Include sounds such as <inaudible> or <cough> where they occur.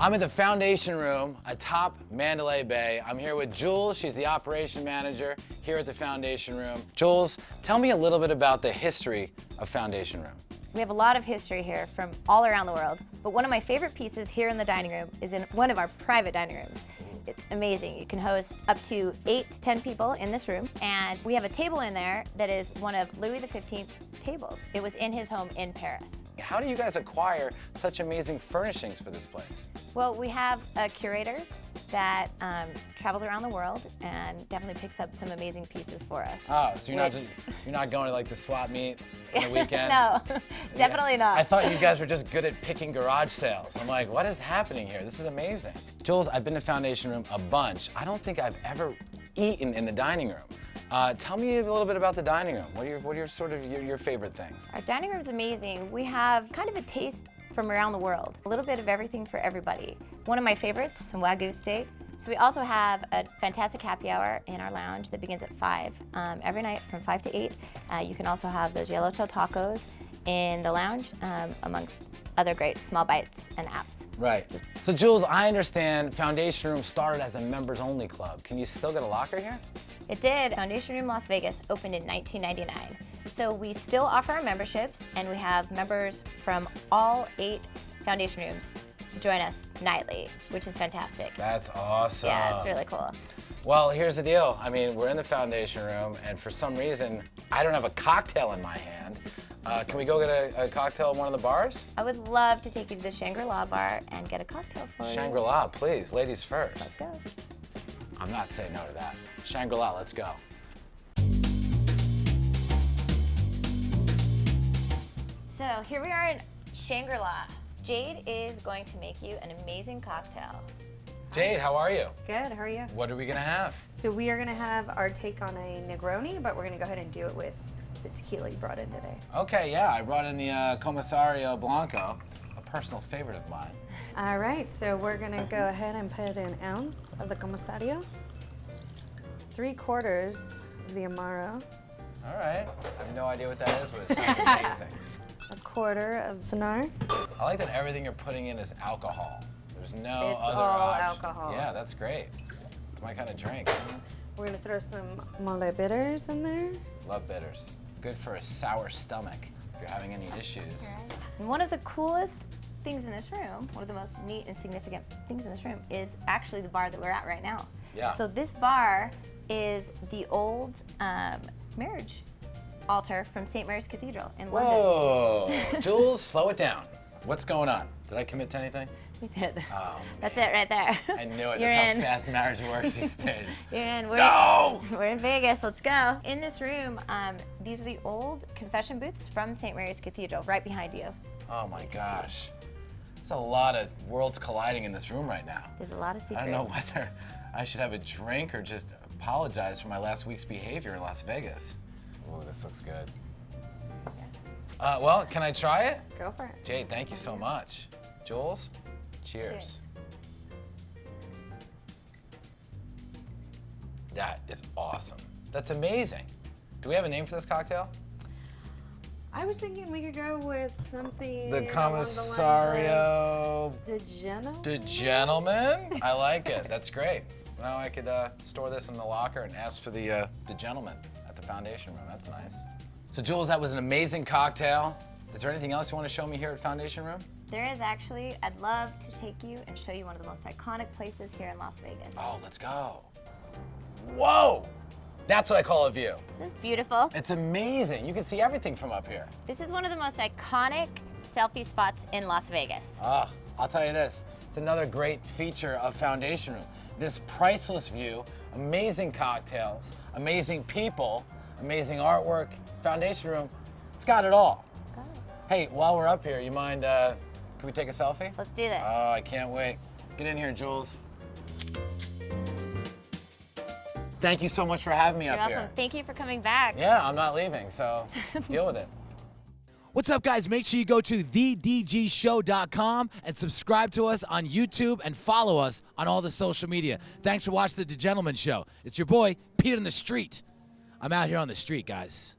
I'm in the foundation room atop Mandalay Bay. I'm here with Jules. She's the operation manager here at the foundation room. Jules, tell me a little bit about the history of foundation room. We have a lot of history here from all around the world, but one of my favorite pieces here in the dining room is in one of our private dining rooms. It's amazing. You can host up to eight to 10 people in this room, and we have a table in there that is one of Louis XV's tables. It was in his home in Paris. How do you guys acquire such amazing furnishings for this place? Well, we have a curator that um, travels around the world and definitely picks up some amazing pieces for us. Oh, so you're not just you're not going to like the swap meet <laughs> on the weekend? no, definitely not. I thought you guys were just good at picking garage sales. I'm like, what is happening here? This is amazing. Jules, I've been to Foundation Room a bunch. I don't think I've ever eaten in the dining room. Uh, tell me a little bit about the dining room. What are your, what are your sort of your, your favorite things? Our dining room is amazing. We have kind of a taste from around the world. A little bit of everything for everybody. One of my favorites, some Wagyu steak. So we also have a fantastic happy hour in our lounge that begins at 5 um, every night from 5 to 8. Uh, you can also have those yellowtail tacos in the lounge um, amongst other great small bites and apps. Right. So Jules, I understand Foundation Room started as a members only club. Can you still get a locker here? It did. Foundation Room Las Vegas opened in 1999. So we still offer our memberships and we have members from all eight Foundation Rooms join us nightly, which is fantastic. That's awesome. Yeah, it's really cool. Well, here's the deal. I mean, we're in the foundation room, and for some reason, I don't have a cocktail in my hand. Uh, can we go get a, a, cocktail at one of the bars? I would love to take you to the Shangri-La bar and get a cocktail for you. Shangri-La, please. Ladies first. Let's go. I'm not saying no to that. Shangri-La, let's go. So here we are in Shangri-La. Jade is going to make you an amazing cocktail. Jade, how are you? Good, how are you? What are we gonna have? So we are gonna have our take on a Negroni, but we're gonna go ahead and do it with the tequila you brought in today. Okay, yeah, I brought in the uh, Comisario Blanco, a personal favorite of mine. All right, so we're gonna go ahead and put an ounce of the Comisario, three quarters of the Amaro. All right, I have no idea what that is, but it sounds <laughs> amazing. A quarter of Cynar. I like that everything you're putting in is alcohol. There's no it's other all option. alcohol. Yeah, that's great. It's my kind of drink. We're gonna throw some mole bitters in there. Love bitters. Good for a sour stomach if you're having any issues. And one of the coolest things in this room, one of the most neat and significant things in this room is actually the bar that we're at right now. Yeah. So this bar is the old um, marriage altar from St. Mary's Cathedral in London. Whoa, <laughs> Jules, <laughs> slow it down. What's going on? Did I commit to anything? We did. Oh, <laughs> That's it right there. I knew it. You're That's in. how fast marriage works these days. You're in. We're, No! we're in Vegas. Let's go. In this room, um, these are the old confession booths from St. Mary's Cathedral, right behind you. Oh my gosh. There's a lot of worlds colliding in this room right now. There's a lot of secrets. I don't know whether I should have a drink or just apologize for my last week's behavior in Las Vegas. Ooh, this looks good. Uh, well, can I try it? Go for it. Jade, thank you so much. Jules, cheers. Cheers. That is awesome. That's amazing. Do we have a name for this cocktail? I was thinking we could go with something The along Comisario the lines of the Geno. The Gentleman? I like it. That's great. Now I could uh, store this in the locker and ask for the, uh, the gentleman at the foundation room. That's nice. So Jules, that was an amazing cocktail. Is there anything else you want to show me here at Foundation Room? There is actually, I'd love to take you and show you one of the most iconic places here in Las Vegas. Oh, let's go. Whoa! That's what I call a view. This is beautiful. It's amazing. You can see everything from up here. This is one of the most iconic selfie spots in Las Vegas. Ah, I'll tell you this. It's another great feature of Foundation Room. This priceless view, amazing cocktails, amazing people, amazing artwork. Foundation Room, it's got it all. Got it. Hey, while we're up here, you mind, uh, can we take a selfie? Let's do this. Oh, I can't wait. Get in here, Jules. Thank you so much for having me up here. You're up welcome. here. Thank you for coming back. Yeah, I'm not leaving, so <laughs> deal with it. What's up, guys? Make sure you go to thedgshow.com and subscribe to us on YouTube and follow us on all the social media. Thanks for watching The Gentleman Show. It's your boy, Pete in the Street. I'm out here on the street, guys.